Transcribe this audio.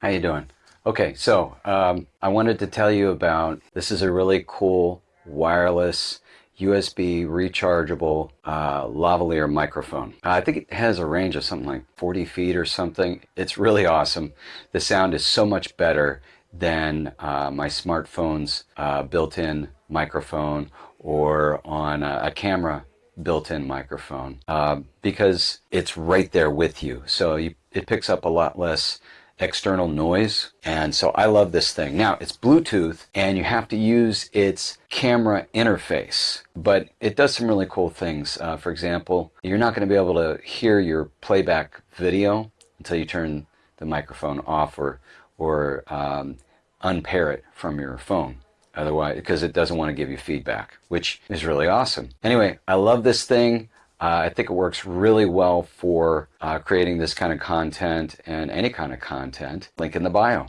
How you doing? Okay, so um, I wanted to tell you about this is a really cool wireless USB rechargeable uh, lavalier microphone. Uh, I think it has a range of something like 40 feet or something. It's really awesome. The sound is so much better than uh, my smartphone's uh, built-in microphone or on a, a camera built-in microphone uh, because it's right there with you. So you, it picks up a lot less external noise. And so I love this thing. Now it's Bluetooth and you have to use its camera interface, but it does some really cool things. Uh, for example, you're not going to be able to hear your playback video until you turn the microphone off or, or um, unpair it from your phone otherwise because it doesn't want to give you feedback which is really awesome anyway i love this thing uh, I think it works really well for uh, creating this kind of content and any kind of content. Link in the bio.